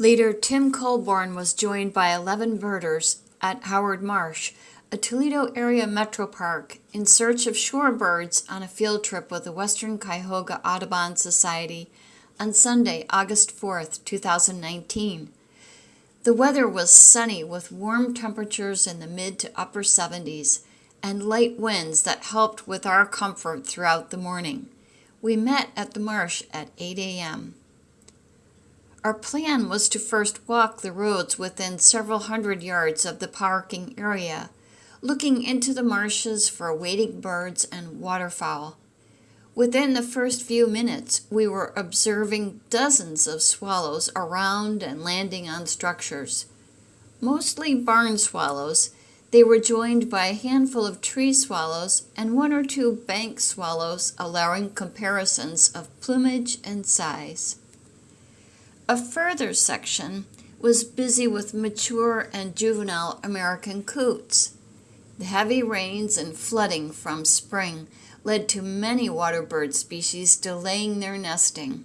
Leader Tim Colborn was joined by 11 birders at Howard Marsh, a Toledo area metro park, in search of shorebirds on a field trip with the Western Cuyahoga Audubon Society on Sunday, August 4th, 2019. The weather was sunny with warm temperatures in the mid to upper 70s and light winds that helped with our comfort throughout the morning. We met at the marsh at 8 a.m. Our plan was to first walk the roads within several hundred yards of the parking area, looking into the marshes for wading birds and waterfowl. Within the first few minutes, we were observing dozens of swallows around and landing on structures. Mostly barn swallows, they were joined by a handful of tree swallows and one or two bank swallows, allowing comparisons of plumage and size. A further section was busy with mature and juvenile American coots. The heavy rains and flooding from spring led to many water bird species delaying their nesting.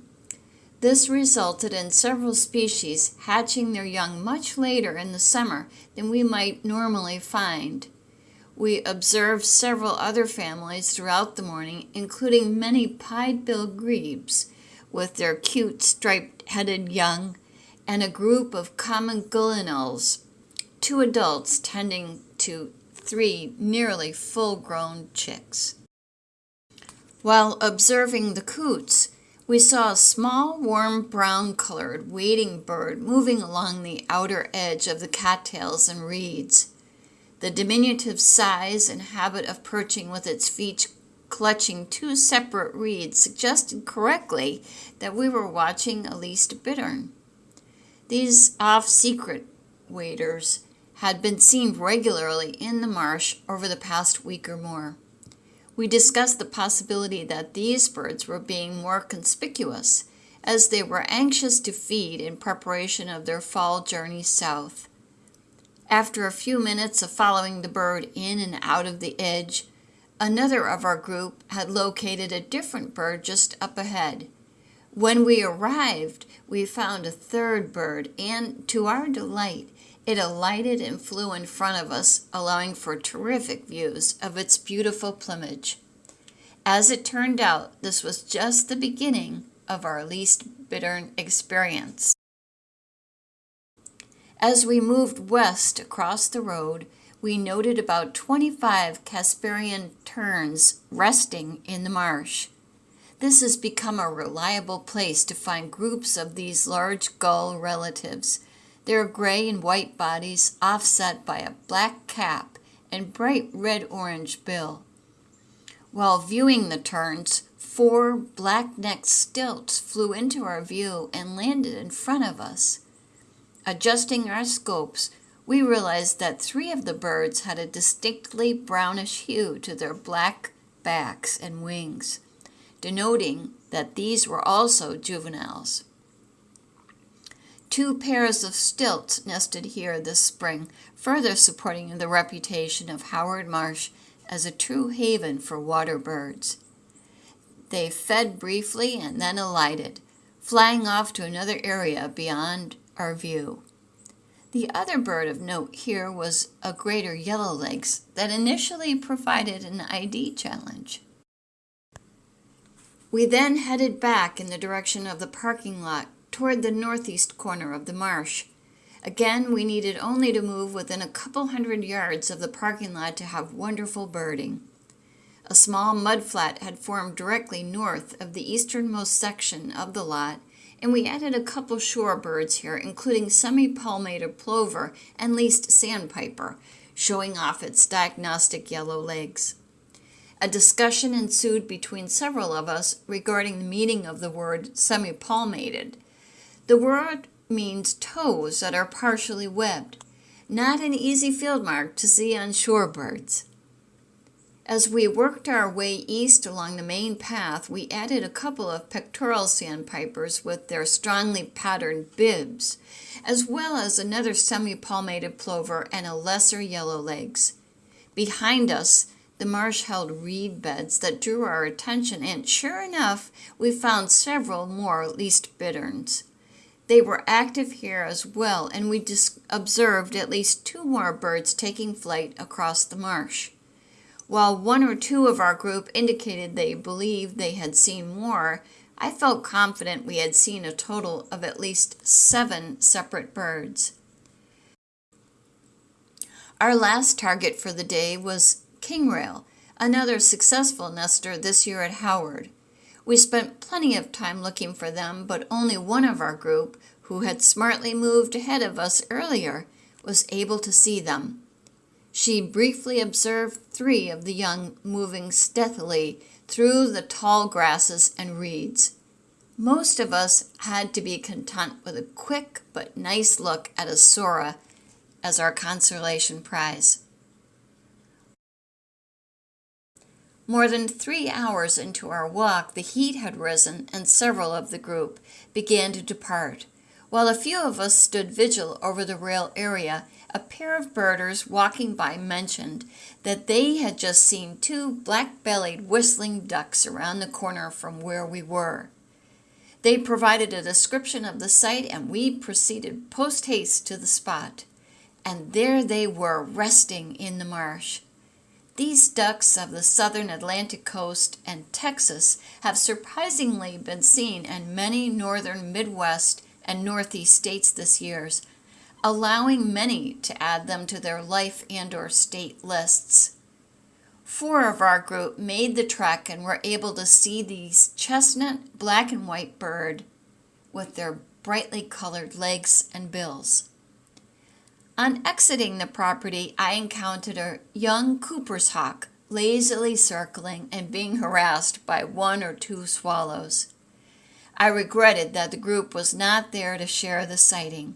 This resulted in several species hatching their young much later in the summer than we might normally find. We observed several other families throughout the morning, including many pied-billed grebes, with their cute striped-headed young, and a group of common gallinules, two adults tending to three nearly full-grown chicks. While observing the coots, we saw a small, warm brown-colored wading bird moving along the outer edge of the cattails and reeds. The diminutive size and habit of perching with its feet clutching two separate reeds suggested correctly that we were watching a least bittern. These off-secret waders had been seen regularly in the marsh over the past week or more. We discussed the possibility that these birds were being more conspicuous as they were anxious to feed in preparation of their fall journey south. After a few minutes of following the bird in and out of the edge, Another of our group had located a different bird just up ahead. When we arrived, we found a third bird, and to our delight, it alighted and flew in front of us, allowing for terrific views of its beautiful plumage. As it turned out, this was just the beginning of our least bittern experience. As we moved west across the road, we noted about 25 Caspian terns resting in the marsh. This has become a reliable place to find groups of these large gull relatives. Their gray and white bodies offset by a black cap and bright red-orange bill. While viewing the terns, four black-necked stilts flew into our view and landed in front of us. Adjusting our scopes, we realized that three of the birds had a distinctly brownish hue to their black backs and wings, denoting that these were also juveniles. Two pairs of stilts nested here this spring, further supporting the reputation of Howard Marsh as a true haven for water birds. They fed briefly and then alighted, flying off to another area beyond our view. The other bird of note here was a greater yellowlegs that initially provided an ID challenge. We then headed back in the direction of the parking lot toward the northeast corner of the marsh. Again, we needed only to move within a couple hundred yards of the parking lot to have wonderful birding. A small mudflat had formed directly north of the easternmost section of the lot and we added a couple shorebirds here, including semi-palmated plover and least sandpiper, showing off its diagnostic yellow legs. A discussion ensued between several of us regarding the meaning of the word semi-palmated. The word means toes that are partially webbed, not an easy field mark to see on shorebirds. As we worked our way east along the main path, we added a couple of pectoral sandpipers with their strongly patterned bibs, as well as another semi-palmated plover and a lesser yellowlegs. Behind us, the marsh held reed beds that drew our attention, and sure enough, we found several more least bitterns. They were active here as well, and we observed at least two more birds taking flight across the marsh. While one or two of our group indicated they believed they had seen more, I felt confident we had seen a total of at least seven separate birds. Our last target for the day was kingrail, another successful nester this year at Howard. We spent plenty of time looking for them, but only one of our group, who had smartly moved ahead of us earlier, was able to see them. She briefly observed three of the young moving stealthily through the tall grasses and reeds. Most of us had to be content with a quick but nice look at a Sora as our consolation prize. More than three hours into our walk, the heat had risen, and several of the group began to depart. While a few of us stood vigil over the rail area, a pair of birders walking by mentioned that they had just seen two black-bellied whistling ducks around the corner from where we were. They provided a description of the site and we proceeded post-haste to the spot. And there they were resting in the marsh. These ducks of the southern Atlantic coast and Texas have surprisingly been seen in many northern Midwest and Northeast states this year's, allowing many to add them to their life and or state lists. Four of our group made the trek and were able to see these chestnut black and white bird with their brightly colored legs and bills. On exiting the property, I encountered a young Cooper's hawk lazily circling and being harassed by one or two swallows. I regretted that the group was not there to share the sighting.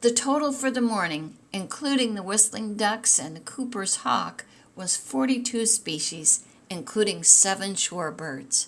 The total for the morning, including the whistling ducks and the Cooper's hawk, was 42 species, including seven shorebirds.